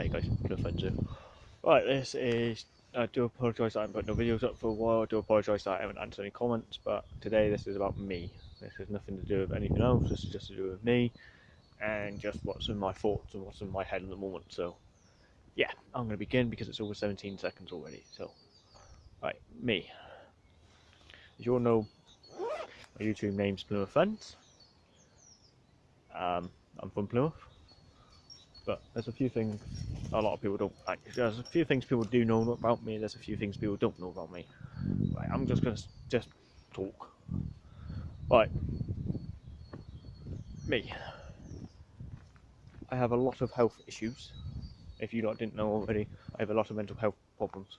Hi guys. Right, this is. I do apologise that I haven't put no videos up for a while. I do apologise that I haven't answered any comments, but today this is about me. This has nothing to do with anything else. This is just to do with me and just what's in my thoughts and what's in my head at the moment. So, yeah, I'm going to begin because it's over 17 seconds already. So, right, me. As you all know, my YouTube name's Plymouth Fence. Um, I'm from Plymouth but there's a few things a lot of people don't like. There's a few things people do know about me. There's a few things people don't know about me. Right, I'm just gonna just talk. Right, me. I have a lot of health issues. If you lot didn't know already, I have a lot of mental health problems.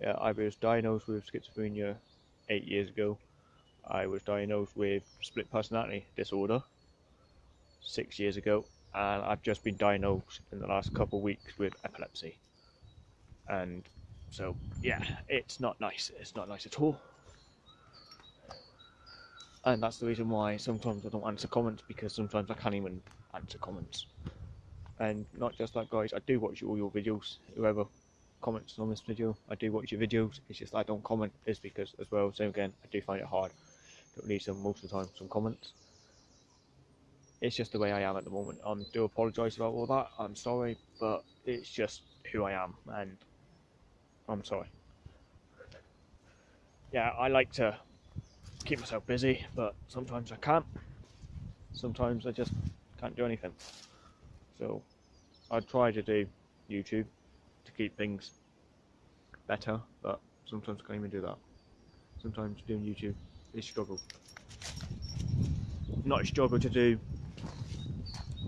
Yeah, I was diagnosed with schizophrenia eight years ago. I was diagnosed with split personality disorder six years ago, and I've just been diagnosed in the last couple of weeks with epilepsy. And so, yeah, it's not nice. It's not nice at all. And that's the reason why sometimes I don't answer comments because sometimes I can't even answer comments. And not just that, guys, I do watch all your videos. Whoever comments on this video, I do watch your videos. It's just I don't comment is because, as well, same again, I do find it hard to leave some most of the time some comments it's just the way I am at the moment. I um, do apologise about all that. I'm sorry, but it's just who I am, and I'm sorry. Yeah, I like to keep myself busy, but sometimes I can't. Sometimes I just can't do anything. So I try to do YouTube to keep things better, but sometimes I can't even do that. Sometimes doing YouTube is struggle. Not a struggle to do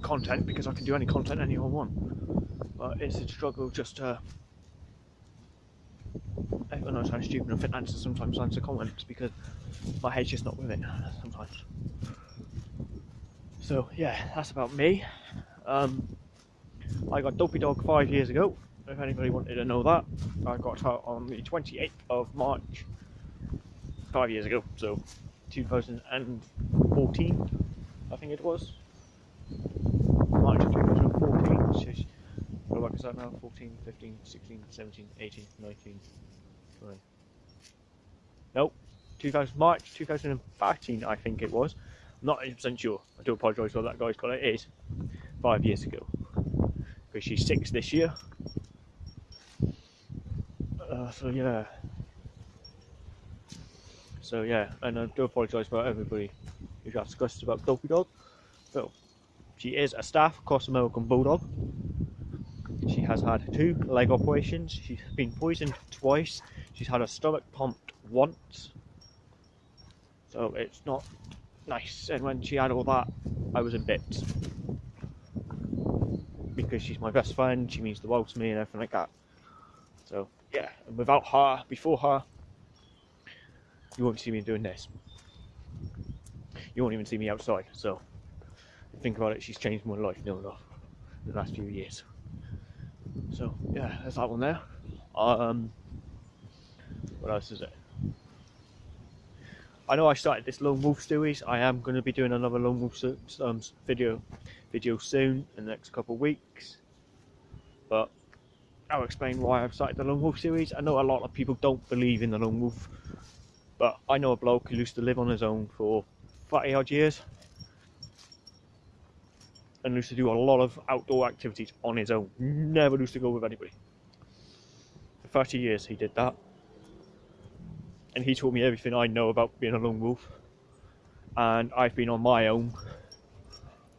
content because I can do any content anyone want. But it's a struggle just to. Everyone knows how stupid and fit answer sometimes answer comments because my head's just not with it sometimes. So yeah, that's about me. Um, I got Dopey Dog five years ago. If anybody wanted to know that, I got her on the 28th of March, five years ago. So 2014, I think it was. March 2014. Go back, is that now? 14, 15, 16, 17, 18, 19, 20. Nope. 2000, March 2013, I think it was. I'm not 100% sure. I do apologise for that, guys, but it is five years ago. Because she's six this year. Uh, so, yeah. So, yeah, and I do apologise for everybody who's asked questions about Dopey Dog. So, she is a staff cross American Bulldog. She has had two leg operations. She's been poisoned twice. She's had her stomach pumped once. So it's not nice. And when she had all that, I was in bits. Because she's my best friend, she means the world to me and everything like that. So yeah, and without her, before her, you won't see me doing this. You won't even see me outside, so think about it, she's changed my life near enough in the last few years. So yeah, that's that one there. Um, what else is it? I know I started this Lone Wolf series. I am going to be doing another Lone Wolf um, video video soon in the next couple of weeks. But I'll explain why I've started the Lone Wolf series. I know a lot of people don't believe in the Lone Wolf, but I know a bloke who used to live on his own for 30 odd years and used to do a lot of outdoor activities on his own. Never used to go with anybody. For 30 years he did that. And he taught me everything I know about being a lone wolf. And I've been on my own.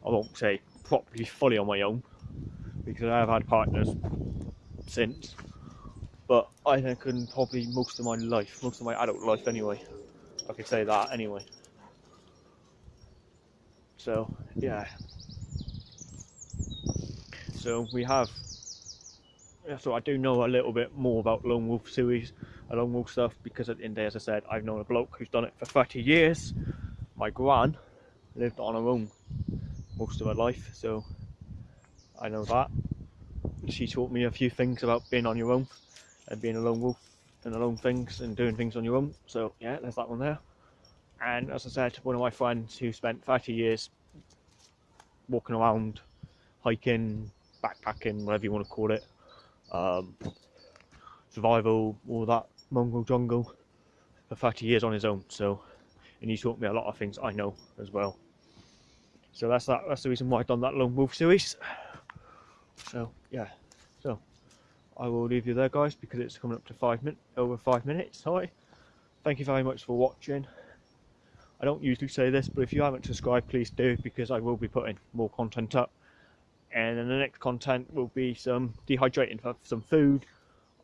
I won't say properly fully on my own because I have had partners since. But I think in probably most of my life, most of my adult life anyway. I could say that anyway. So yeah, so we have so I do know a little bit more about Lone Wolf series and Lone Wolf stuff because at the end of the day, as I said, I've known a bloke who's done it for 30 years. My gran lived on her own most of her life, so I know that. She taught me a few things about being on your own and being a lone wolf and alone things and doing things on your own. So yeah, there's that one there. And as I said, one of my friends who spent 30 years walking around, hiking, backpacking, whatever you want to call it, um, survival, all that mongrel jungle for 30 years on his own. So, and he taught me a lot of things I know as well. So that's that. That's the reason why I've done that lone wolf series. So yeah, so I will leave you there, guys, because it's coming up to five minutes, over five minutes. Sorry. Thank you very much for watching. I don't usually say this, but if you haven't subscribed, please do because I will be putting more content up. And then the next content will be some dehydrating for some food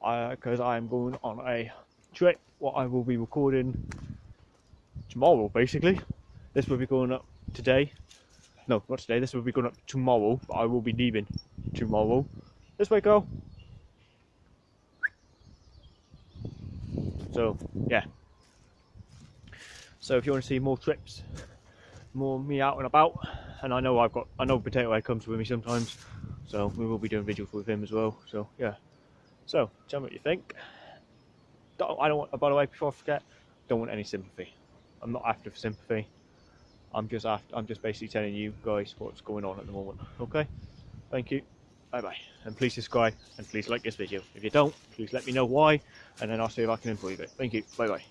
uh, because I am going on a trip. What I will be recording tomorrow, basically. This will be going up today. No, not today. This will be going up tomorrow, but I will be leaving tomorrow. This way, go. So, yeah. So if you want to see more trips, more me out and about, and I know I've got, I know Potato Head comes with me sometimes, so we will be doing videos with him as well. So yeah. So tell me what you think. Don't, I don't want. By the way, before I forget, don't want any sympathy. I'm not after for sympathy. I'm just after. I'm just basically telling you guys what's going on at the moment. Okay. Thank you. Bye bye. And please subscribe and please like this video. If you don't, please let me know why, and then I'll see if I can improve it. Thank you. Bye bye.